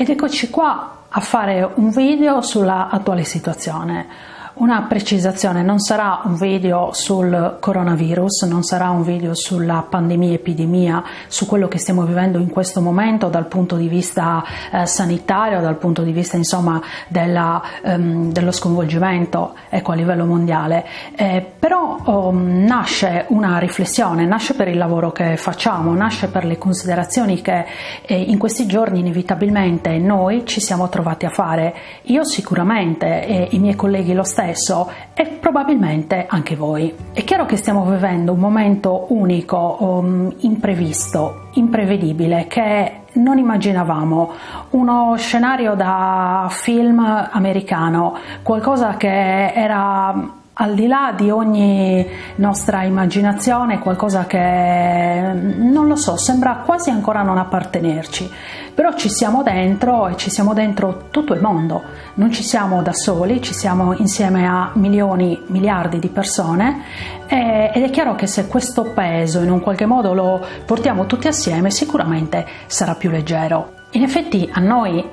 ed eccoci qua a fare un video sulla attuale situazione. Una precisazione, non sarà un video sul coronavirus, non sarà un video sulla pandemia, epidemia, su quello che stiamo vivendo in questo momento dal punto di vista eh, sanitario, dal punto di vista insomma della, ehm, dello sconvolgimento ecco, a livello mondiale, eh, però oh, nasce una riflessione, nasce per il lavoro che facciamo, nasce per le considerazioni che eh, in questi giorni inevitabilmente noi ci siamo trovati a fare, io sicuramente e i miei colleghi lo stesso, stesso e probabilmente anche voi. È chiaro che stiamo vivendo un momento unico, um, imprevisto, imprevedibile, che non immaginavamo, uno scenario da film americano, qualcosa che era al di là di ogni nostra immaginazione, qualcosa che non lo so, sembra quasi ancora non appartenerci, però ci siamo dentro e ci siamo dentro tutto il mondo, non ci siamo da soli, ci siamo insieme a milioni, miliardi di persone. Ed è chiaro che se questo peso in un qualche modo lo portiamo tutti assieme sicuramente sarà più leggero. In effetti a noi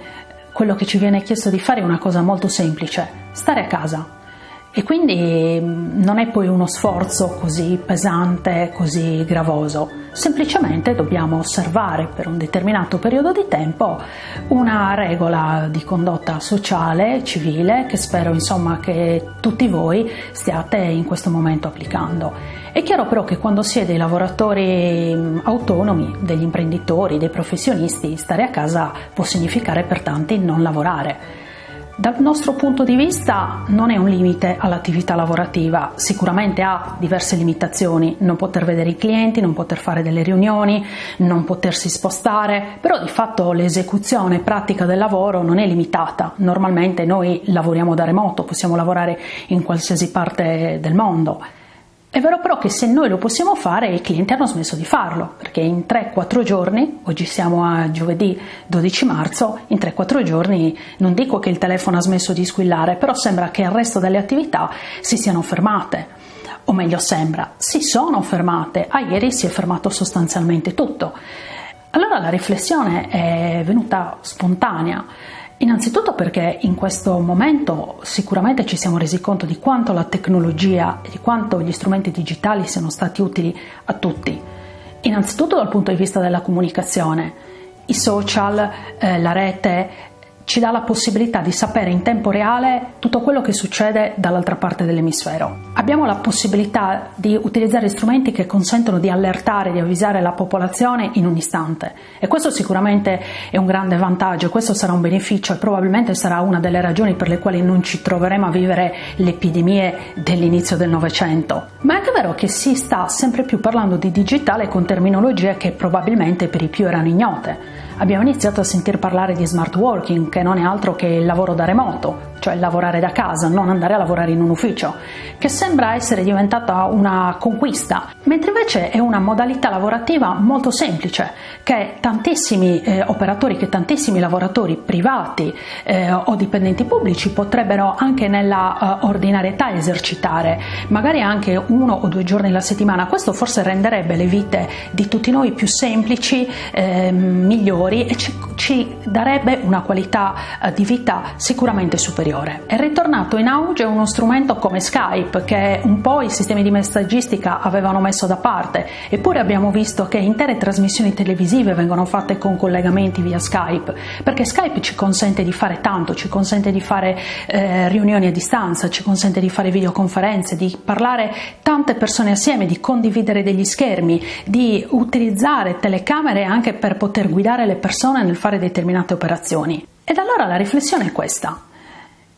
quello che ci viene chiesto di fare è una cosa molto semplice, stare a casa e quindi mm, non è poi uno sforzo così pesante, così gravoso, semplicemente dobbiamo osservare per un determinato periodo di tempo una regola di condotta sociale, civile, che spero insomma che tutti voi stiate in questo momento applicando. È chiaro però che quando si è dei lavoratori mm, autonomi, degli imprenditori, dei professionisti, stare a casa può significare per tanti non lavorare dal nostro punto di vista non è un limite all'attività lavorativa, sicuramente ha diverse limitazioni, non poter vedere i clienti, non poter fare delle riunioni, non potersi spostare, però di fatto l'esecuzione pratica del lavoro non è limitata, normalmente noi lavoriamo da remoto, possiamo lavorare in qualsiasi parte del mondo. È vero però che se noi lo possiamo fare i clienti hanno smesso di farlo, perché in 3-4 giorni, oggi siamo a giovedì 12 marzo, in 3-4 giorni non dico che il telefono ha smesso di squillare, però sembra che il resto delle attività si siano fermate. O meglio sembra, si sono fermate, a ieri si è fermato sostanzialmente tutto. Allora la riflessione è venuta spontanea. Innanzitutto perché in questo momento sicuramente ci siamo resi conto di quanto la tecnologia e di quanto gli strumenti digitali siano stati utili a tutti. Innanzitutto dal punto di vista della comunicazione, i social, eh, la rete, ci dà la possibilità di sapere in tempo reale tutto quello che succede dall'altra parte dell'emisfero. Abbiamo la possibilità di utilizzare strumenti che consentono di allertare, di avvisare la popolazione in un istante e questo sicuramente è un grande vantaggio, questo sarà un beneficio e probabilmente sarà una delle ragioni per le quali non ci troveremo a vivere le epidemie dell'inizio del Novecento. Ma è anche vero che si sta sempre più parlando di digitale con terminologie che probabilmente per i più erano ignote abbiamo iniziato a sentir parlare di smart working, che non è altro che il lavoro da remoto, cioè lavorare da casa, non andare a lavorare in un ufficio, che sembra essere diventata una conquista, mentre invece è una modalità lavorativa molto semplice che tantissimi eh, operatori, che tantissimi lavoratori privati eh, o dipendenti pubblici potrebbero anche nella uh, ordinarietà esercitare, magari anche uno o due giorni alla settimana. Questo forse renderebbe le vite di tutti noi più semplici, eh, migliori e ci, ci darebbe una qualità uh, di vita sicuramente superiore superiore. È ritornato in auge uno strumento come Skype che un po' i sistemi di messaggistica avevano messo da parte, eppure abbiamo visto che intere trasmissioni televisive vengono fatte con collegamenti via Skype, perché Skype ci consente di fare tanto, ci consente di fare eh, riunioni a distanza, ci consente di fare videoconferenze, di parlare tante persone assieme, di condividere degli schermi, di utilizzare telecamere anche per poter guidare le persone nel fare determinate operazioni. Ed allora la riflessione è questa.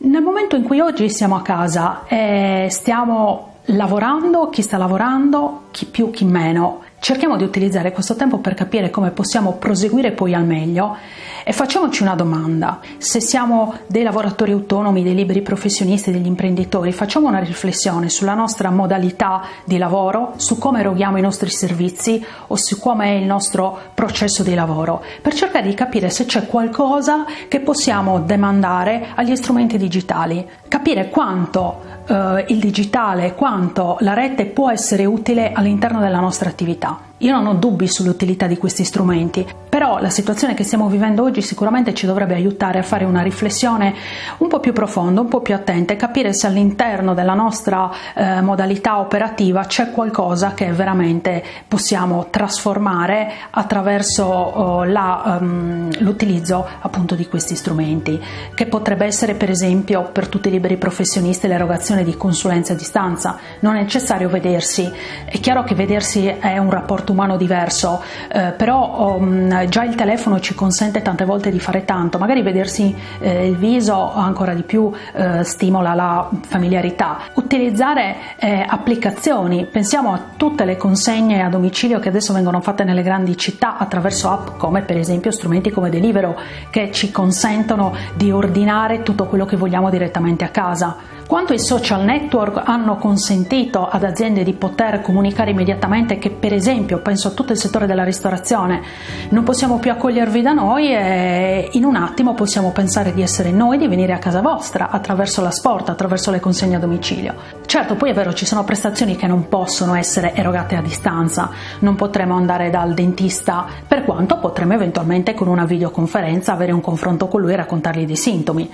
Nel momento in cui oggi siamo a casa e stiamo lavorando, chi sta lavorando, chi più, chi meno, cerchiamo di utilizzare questo tempo per capire come possiamo proseguire poi al meglio e facciamoci una domanda. Se siamo dei lavoratori autonomi, dei liberi professionisti, degli imprenditori, facciamo una riflessione sulla nostra modalità di lavoro, su come eroghiamo i nostri servizi o su come è il nostro processo di lavoro, per cercare di capire se c'è qualcosa che possiamo demandare agli strumenti digitali, capire quanto eh, il digitale, quanto la rete può essere utile all'interno della nostra attività. Io non ho dubbi sull'utilità di questi strumenti, però la situazione che stiamo vivendo oggi sicuramente ci dovrebbe aiutare a fare una riflessione un po' più profonda, un po' più attenta e capire se all'interno della nostra eh, modalità operativa c'è qualcosa che veramente possiamo trasformare attraverso oh, la, um, l'utilizzo appunto di questi strumenti, che potrebbe essere per esempio per tutti i liberi professionisti l'erogazione di consulenze a distanza. Non è necessario vedersi, è chiaro che vedersi è un rapporto umano diverso, eh, però um, già il telefono ci consente tante volte di fare tanto, magari vedersi eh, il viso ancora di più eh, stimola la familiarità. Utilizzare eh, applicazioni, pensiamo a tutte le consegne a domicilio che adesso vengono fatte nelle grandi città attraverso app come per esempio strumenti come Delivero che ci consentono di ordinare tutto quello che vogliamo direttamente a casa. Quanto i social network hanno consentito ad aziende di poter comunicare immediatamente che per esempio, penso a tutto il settore della ristorazione, non possiamo più accogliervi da noi e in un attimo possiamo pensare di essere noi, di venire a casa vostra attraverso la sport, attraverso le consegne a domicilio. Certo, poi è vero, ci sono prestazioni che non possono essere erogate a distanza, non potremo andare dal dentista, per quanto potremo eventualmente con una videoconferenza avere un confronto con lui e raccontargli dei sintomi.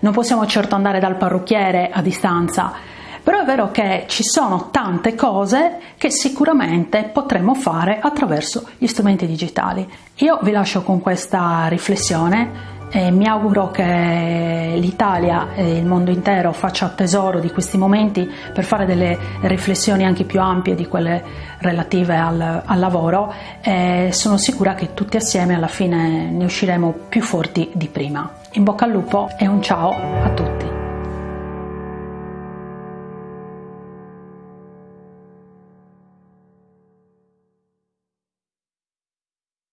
Non possiamo certo andare dal parrucchiere a distanza, però è vero che ci sono tante cose che sicuramente potremmo fare attraverso gli strumenti digitali. Io vi lascio con questa riflessione e mi auguro che l'Italia e il mondo intero faccia tesoro di questi momenti per fare delle riflessioni anche più ampie di quelle relative al, al lavoro e sono sicura che tutti assieme alla fine ne usciremo più forti di prima. In bocca al lupo e un ciao a tutti.